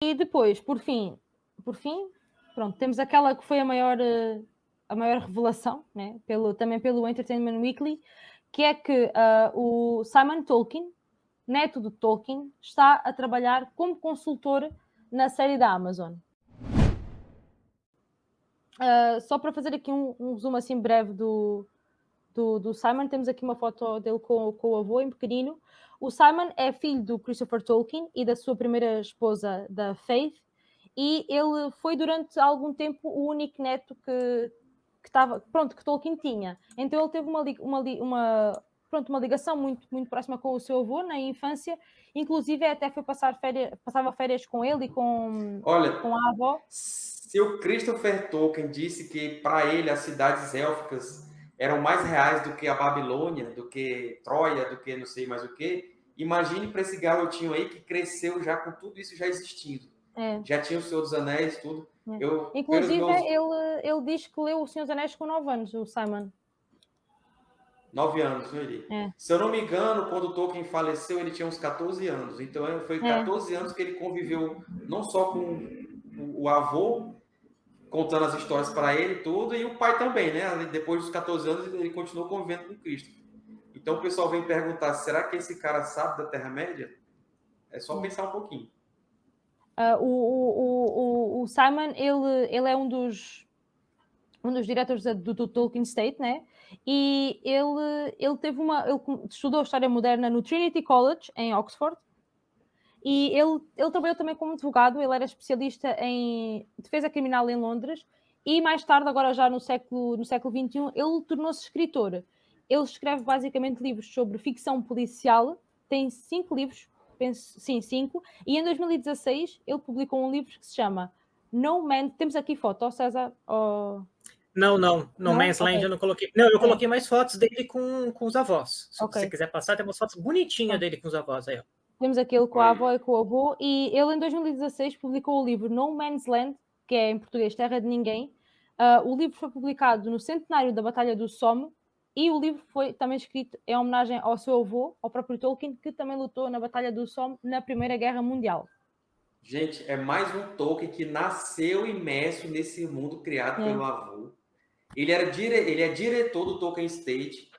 E depois, por fim, por fim, pronto, temos aquela que foi a maior, eh, a maior revelação, né? pelo, também pelo Entertainment Weekly, que é que uh, o Simon Tolkien, neto do Tolkien, está a trabalhar como consultor na série da Amazon. Uh, só para fazer aqui um, um, resumo assim breve do, do, do, Simon, temos aqui uma foto dele com, com o avô em pequenino. O Simon é filho do Christopher Tolkien e da sua primeira esposa, da Faith, e ele foi durante algum tempo o único neto que, que estava, pronto, que Tolkien tinha. Então ele teve uma, uma, uma, pronto, uma ligação muito, muito próxima com o seu avô na infância, inclusive até foi passar férias, passava férias com ele e com, Olha, com a avó. Se o Christopher Tolkien disse que para ele as cidades élficas eram mais reais do que a Babilônia, do que Troia, do que não sei mais o que, imagine para esse garotinho aí que cresceu já com tudo isso já existindo. É. Já tinha o Senhor dos Anéis, tudo. É. Eu, Inclusive, meus... ele, ele diz que leu o Senhor dos Anéis com 9 anos, o Simon. Nove anos, não ele? É. Se eu não me engano, quando Tolkien faleceu, ele tinha uns 14 anos. Então, foi 14 é. anos que ele conviveu não só com o avô, contando as histórias para ele tudo, e o pai também, né? Depois dos 14 anos, ele continuou convivendo com Cristo. Então, o pessoal vem perguntar, será que esse cara sabe da Terra-média? É só pensar um pouquinho. Uh, o, o, o, o, Simon, ele, ele é um dos, um dos diretores do, do Tolkien State, né? E ele, ele teve uma. Ele estudou História Moderna no Trinity College, em Oxford, e ele, ele trabalhou também como advogado, ele era especialista em defesa criminal em Londres, e mais tarde, agora já no século, no século XXI, ele tornou-se escritor. Ele escreve basicamente livros sobre ficção policial, tem cinco livros, penso, sim, cinco, e em 2016 ele publicou um livro que se chama No Man. Temos aqui foto, César? Oh... Não, não. No não? Man's Land okay. eu não coloquei. Não, eu coloquei mais fotos dele com, com os avós. Se okay. você quiser passar, tem umas fotos bonitinhas dele com os avós aí, ó. Temos aquele com a avó e com o avô, e ele em 2016 publicou o livro No Man's Land, que é em português Terra de Ninguém. Uh, o livro foi publicado no centenário da Batalha do Somme, e o livro foi também escrito em homenagem ao seu avô, ao próprio Tolkien, que também lutou na Batalha do Somme na Primeira Guerra Mundial. Gente, é mais um Tolkien que nasceu imerso nesse mundo criado é. pelo avô. Ele, era dire... ele é diretor do Tolkien State,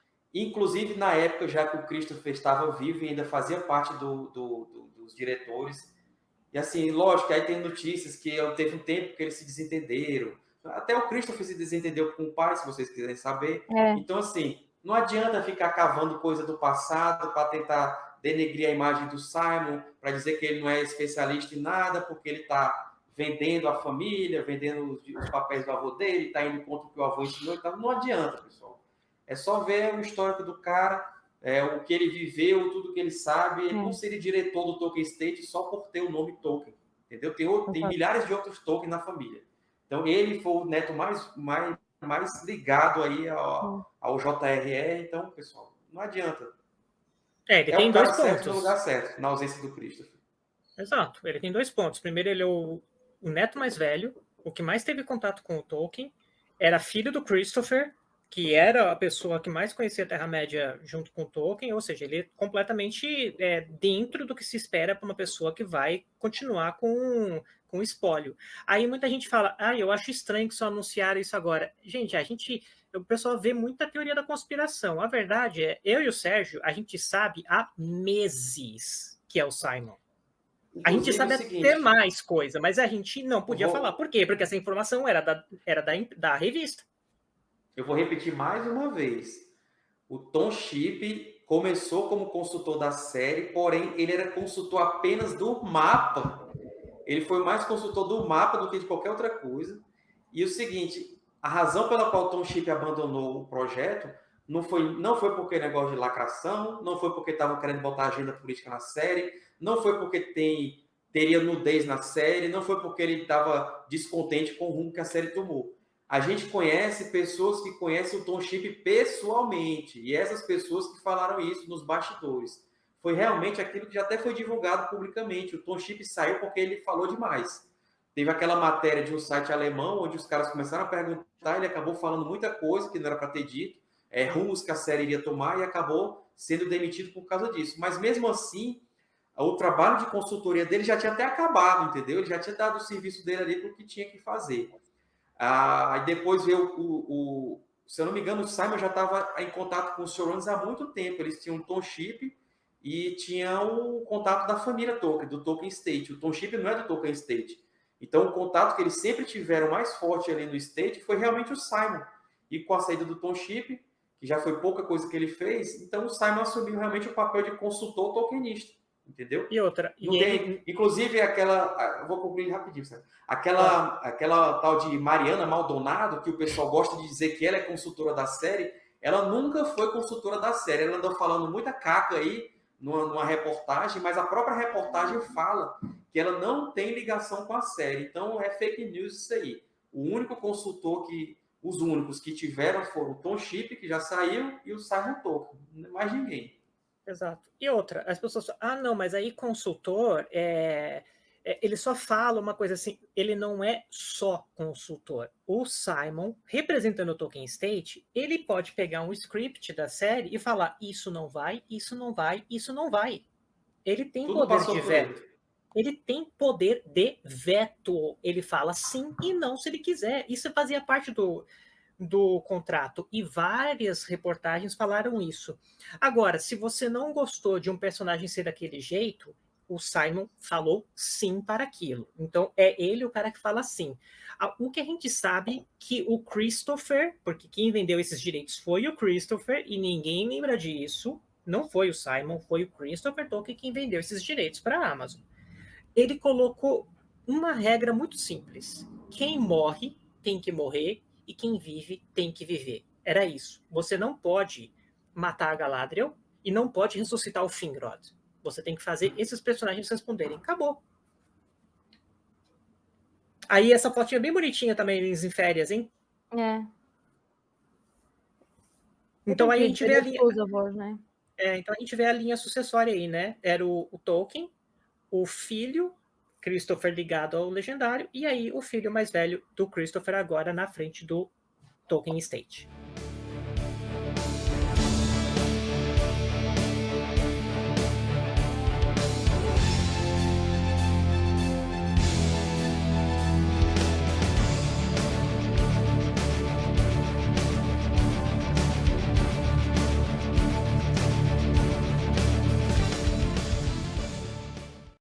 inclusive na época, já que o Christopher estava vivo e ainda fazia parte do, do, do, dos diretores. E assim, lógico, aí tem notícias que teve um tempo que eles se desentenderam. Até o Christopher se desentendeu com o pai, se vocês quiserem saber. É. Então, assim, não adianta ficar cavando coisa do passado para tentar denegrir a imagem do Simon, para dizer que ele não é especialista em nada, porque ele está vendendo a família, vendendo os, papéis do avô dele, está indo contra o que o avô ensinou. Então, não adianta, pessoal. É só ver o histórico do cara, é, o que ele viveu, tudo que ele sabe. Ele não seria diretor do Tolkien State só por ter o nome Tolkien. Entendeu? Tem, tem milhares de outros Tolkien na família. Então, ele foi o neto mais, mais, mais ligado aí ao, ao JRE. Então, pessoal, não adianta. É, ele é tem dois pontos. no lugar certo, na ausência do Christopher. Exato. Ele tem dois pontos. Primeiro, ele é o o neto mais velho, o que mais teve contato com o Tolkien, era filho do Christopher, que era a pessoa que mais conhecia a Terra-média junto com o Tolkien, ou seja, ele é completamente é, dentro do que se espera para uma pessoa que vai continuar com, com o espólio. Aí muita gente fala, ah, eu acho estranho que só anunciaram isso agora. Gente, a gente, o pessoal vê muita teoria da conspiração. A verdade é, eu e o Sérgio, a gente sabe há meses que é o Simon. A gente sabe até mais coisa, mas a gente não podia falar. Por quê? Porque essa informação era da, era da, da revista. Eu vou repetir mais uma vez. O Tom Chip começou como consultor da série, porém ele era consultor apenas do mapa. Ele foi mais consultor do mapa do que de qualquer outra coisa. E o seguinte, a razão pela qual Tom Chip abandonou o projeto não foi, não foi porque negócio de lacração, não foi porque estavam querendo botar agenda política na série, não foi porque tem teria nudez na série, não foi porque ele estava descontente com o rumo que a série tomou. A gente conhece pessoas que conhecem o Tom Chip pessoalmente, e essas pessoas que falaram isso nos bastidores. Foi realmente aquilo que já até foi divulgado publicamente. O Tom Chip saiu porque ele falou demais. Teve aquela matéria de um site alemão onde os caras começaram a perguntar, ele acabou falando muita coisa que não era para ter dito, é, rumos que a série iria tomar e acabou sendo demitido por causa disso. Mas mesmo assim, o trabalho de consultoria dele já tinha até acabado, entendeu? Ele já tinha dado o serviço dele ali para o que tinha que fazer. Ah, aí depois veio o, o, se eu não me engano, o Simon já estava em contato com os showrunners há muito tempo. Eles tinham um Tom Chip e tinham o contato da família Tolkien, do Tolkien State. O Tom Chip não é do Tolkien State. Então, o contato que eles sempre tiveram mais forte ali no State foi realmente o Simon. E com a saída do Tom Chip, que já foi pouca coisa que ele fez, então o Simon assumiu realmente o papel de consultor tolkienista entendeu? E outra. Não e tem, ele... Inclusive, aquela. Vou concluir rapidinho, sabe? Aquela, ah. aquela tal de Mariana Maldonado, que o pessoal gosta de dizer que ela é consultora da série, ela nunca foi consultora da série. Ela andou falando muita caca aí numa, numa reportagem, mas a própria reportagem fala que ela não tem ligação com a série. Então é fake news isso aí. O único consultor que. Os únicos que tiveram foram o Tom Chip, que já saiu, e o Simon Tolkien. Mais ninguém. Exato. E outra, as pessoas falam, ah, não, mas aí consultor, é, é, ele só fala uma coisa assim, ele não é só consultor. O Simon, representando o Tolkien State, ele pode pegar um script da série e falar, isso não vai, isso não vai, isso não vai. Ele tem Tudo poder de veto. Ele tem poder de veto. Ele fala sim e não se ele quiser. Isso fazia parte do, do contrato e várias reportagens falaram isso. Agora, se você não gostou de um personagem ser daquele jeito, o Simon falou sim para aquilo. Então é ele o cara que fala sim. O que a gente sabe que o Christopher, porque quem vendeu esses direitos foi o Christopher e ninguém lembra disso, não foi o Simon, foi o Christopher Tolkien quem vendeu esses direitos para a Amazon. Ele colocou uma regra muito simples: quem morre tem que morrer e quem vive tem que viver. Era isso. Você não pode matar a Galadriel e não pode ressuscitar o Finrod. Você tem que fazer esses personagens responderem. Acabou. Aí essa fotinha bem bonitinha também, eles em férias, hein? É. Então aí a gente vê a linha. Voz, né? É, então a gente vê a linha sucessória aí, né? Era o, o Tolkien, o filho Christopher ligado ao legendário, e aí o filho mais velho do Christopher agora na frente do Tolkien Estate.